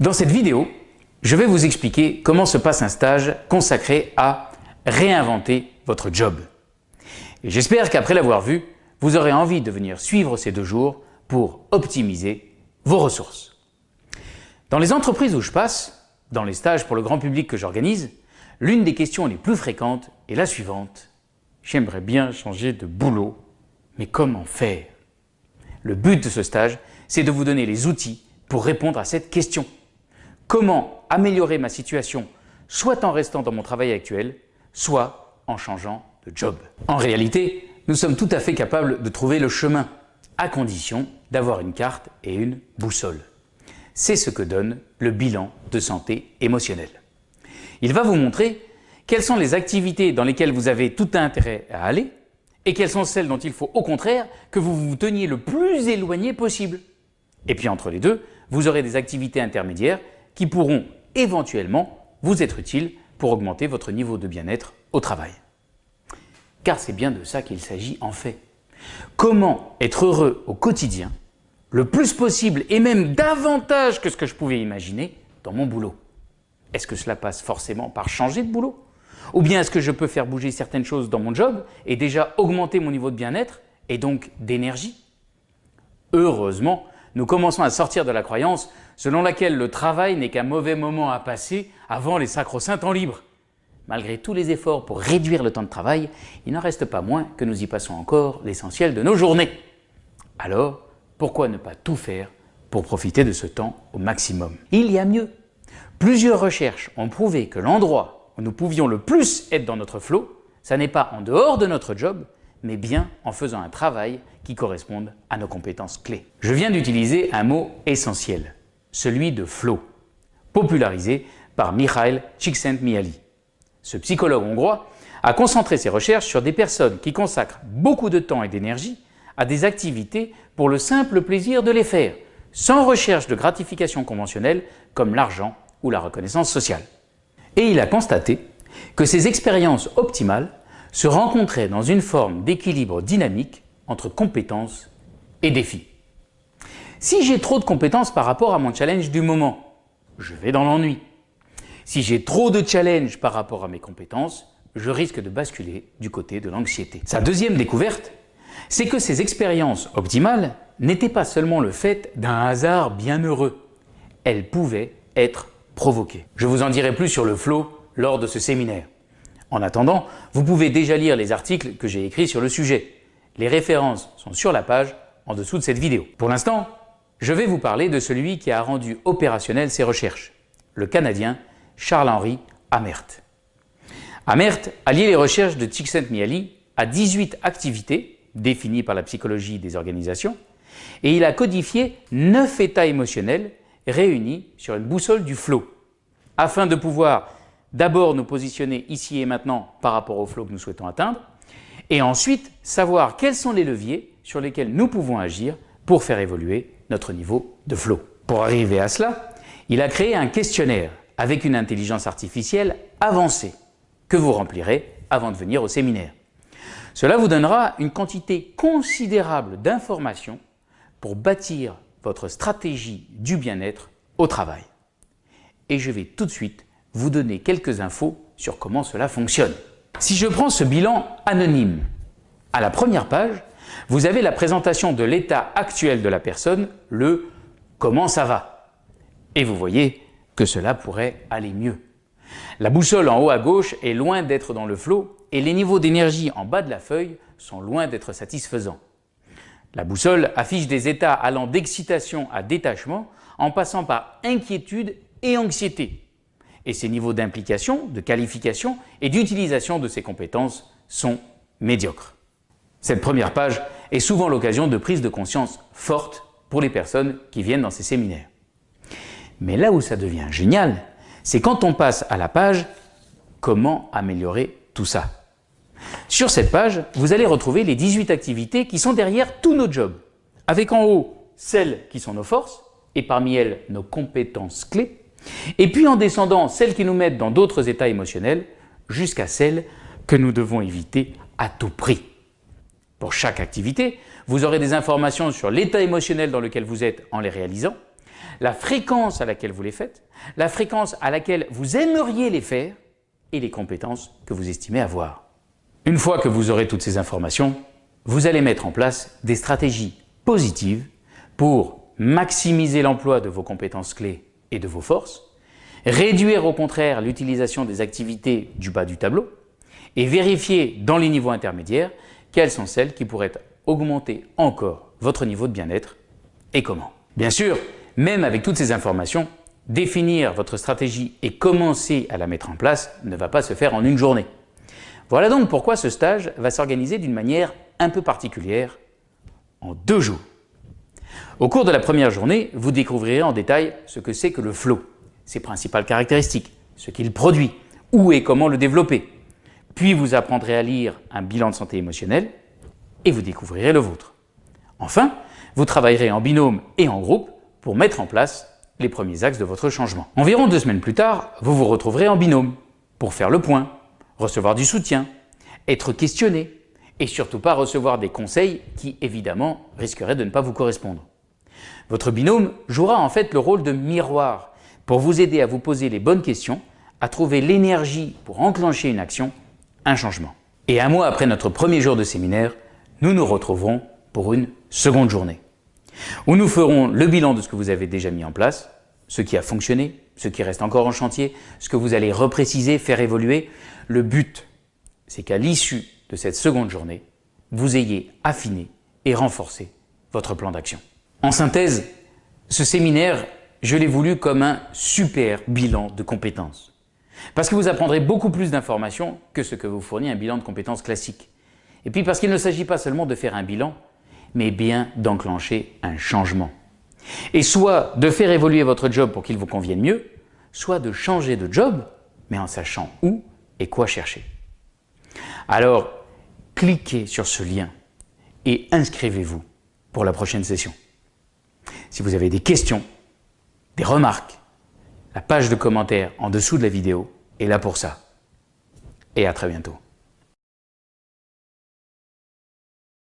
Dans cette vidéo, je vais vous expliquer comment se passe un stage consacré à réinventer votre job. J'espère qu'après l'avoir vu, vous aurez envie de venir suivre ces deux jours pour optimiser vos ressources. Dans les entreprises où je passe, dans les stages pour le grand public que j'organise, l'une des questions les plus fréquentes est la suivante. J'aimerais bien changer de boulot, mais comment faire? Le but de ce stage, c'est de vous donner les outils pour répondre à cette question. Comment améliorer ma situation soit en restant dans mon travail actuel, soit en changeant de job En réalité, nous sommes tout à fait capables de trouver le chemin, à condition d'avoir une carte et une boussole. C'est ce que donne le bilan de santé émotionnelle. Il va vous montrer quelles sont les activités dans lesquelles vous avez tout intérêt à aller et quelles sont celles dont il faut au contraire que vous vous teniez le plus éloigné possible. Et puis entre les deux, vous aurez des activités intermédiaires qui pourront éventuellement vous être utiles pour augmenter votre niveau de bien-être au travail. Car c'est bien de ça qu'il s'agit en fait. Comment être heureux au quotidien, le plus possible et même davantage que ce que je pouvais imaginer dans mon boulot? Est-ce que cela passe forcément par changer de boulot? Ou bien est-ce que je peux faire bouger certaines choses dans mon job et déjà augmenter mon niveau de bien-être et donc d'énergie? Heureusement, nous commençons à sortir de la croyance selon laquelle le travail n'est qu'un mauvais moment à passer avant les sacro-saints temps libres. Malgré tous les efforts pour réduire le temps de travail, il n'en reste pas moins que nous y passons encore l'essentiel de nos journées. Alors, pourquoi ne pas tout faire pour profiter de ce temps au maximum? Il y a mieux. Plusieurs recherches ont prouvé que l'endroit où nous pouvions le plus être dans notre flot, ça n'est pas en dehors de notre job, mais bien en faisant un travail qui corresponde à nos compétences clés. Je viens d'utiliser un mot essentiel, celui de flow, popularisé par Mikhail Csikszentmihalyi. Ce psychologue hongrois a concentré ses recherches sur des personnes qui consacrent beaucoup de temps et d'énergie à des activités pour le simple plaisir de les faire, sans recherche de gratification conventionnelle comme l'argent ou la reconnaissance sociale. Et il a constaté que ces expériences optimales se rencontrer dans une forme d'équilibre dynamique entre compétences et défis. Si j'ai trop de compétences par rapport à mon challenge du moment, je vais dans l'ennui. Si j'ai trop de challenge par rapport à mes compétences, je risque de basculer du côté de l'anxiété. Sa deuxième découverte, c'est que ces expériences optimales n'étaient pas seulement le fait d'un hasard bienheureux, elles pouvaient être provoquées. Je vous en dirai plus sur le flow lors de ce séminaire. En attendant, vous pouvez déjà lire les articles que j'ai écrits sur le sujet. Les références sont sur la page en dessous de cette vidéo. Pour l'instant, je vais vous parler de celui qui a rendu opérationnelles ces recherches, le Canadien Charles-Henri Amert. Amert a lié les recherches de Csikszentmihalyi à 18 activités définies par la psychologie des organisations et il a codifié 9 états émotionnels réunis sur une boussole du flow afin de pouvoir d'abord nous positionner ici et maintenant par rapport au flow que nous souhaitons atteindre, et ensuite savoir quels sont les leviers sur lesquels nous pouvons agir pour faire évoluer notre niveau de flow. Pour arriver à cela, il a créé un questionnaire avec une intelligence artificielle avancée que vous remplirez avant de venir au séminaire. Cela vous donnera une quantité considérable d'informations pour bâtir votre stratégie du bien-être au travail. Et je vais tout de suite vous donner quelques infos sur comment cela fonctionne. Si je prends ce bilan anonyme, à la première page, vous avez la présentation de l'état actuel de la personne, le « comment ça va ?» Et vous voyez que cela pourrait aller mieux. La boussole en haut à gauche est loin d'être dans le flot et les niveaux d'énergie en bas de la feuille sont loin d'être satisfaisants. La boussole affiche des états allant d'excitation à détachement en passant par inquiétude et anxiété et ses niveaux d'implication, de qualification et d'utilisation de ses compétences sont médiocres. Cette première page est souvent l'occasion de prise de conscience forte pour les personnes qui viennent dans ces séminaires. Mais là où ça devient génial, c'est quand on passe à la page « Comment améliorer tout ça ?» Sur cette page, vous allez retrouver les 18 activités qui sont derrière tous nos jobs, avec en haut celles qui sont nos forces et parmi elles nos compétences clés, et puis en descendant, celles qui nous mettent dans d'autres états émotionnels, jusqu'à celles que nous devons éviter à tout prix. Pour chaque activité, vous aurez des informations sur l'état émotionnel dans lequel vous êtes en les réalisant, la fréquence à laquelle vous les faites, la fréquence à laquelle vous aimeriez les faire et les compétences que vous estimez avoir. Une fois que vous aurez toutes ces informations, vous allez mettre en place des stratégies positives pour maximiser l'emploi de vos compétences clés et de vos forces, réduire au contraire l'utilisation des activités du bas du tableau et vérifier dans les niveaux intermédiaires quelles sont celles qui pourraient augmenter encore votre niveau de bien-être et comment. Bien sûr, même avec toutes ces informations, définir votre stratégie et commencer à la mettre en place ne va pas se faire en une journée. Voilà donc pourquoi ce stage va s'organiser d'une manière un peu particulière en deux jours. Au cours de la première journée, vous découvrirez en détail ce que c'est que le flow, ses principales caractéristiques, ce qu'il produit, où et comment le développer. Puis vous apprendrez à lire un bilan de santé émotionnelle et vous découvrirez le vôtre. Enfin, vous travaillerez en binôme et en groupe pour mettre en place les premiers axes de votre changement. Environ deux semaines plus tard, vous vous retrouverez en binôme pour faire le point, recevoir du soutien, être questionné et surtout pas recevoir des conseils qui, évidemment, risqueraient de ne pas vous correspondre. Votre binôme jouera en fait le rôle de miroir pour vous aider à vous poser les bonnes questions, à trouver l'énergie pour enclencher une action, un changement. Et un mois après notre premier jour de séminaire, nous nous retrouverons pour une seconde journée, où nous ferons le bilan de ce que vous avez déjà mis en place, ce qui a fonctionné, ce qui reste encore en chantier, ce que vous allez repréciser, faire évoluer. Le but, c'est qu'à l'issue de cette seconde journée, vous ayez affiné et renforcé votre plan d'action. En synthèse, ce séminaire, je l'ai voulu comme un super bilan de compétences. Parce que vous apprendrez beaucoup plus d'informations que ce que vous fournit un bilan de compétences classique. Et puis parce qu'il ne s'agit pas seulement de faire un bilan, mais bien d'enclencher un changement. Et soit de faire évoluer votre job pour qu'il vous convienne mieux, soit de changer de job, mais en sachant où et quoi chercher. Alors, cliquez sur ce lien et inscrivez-vous pour la prochaine session. Si vous avez des questions, des remarques, la page de commentaires en dessous de la vidéo est là pour ça. Et à très bientôt.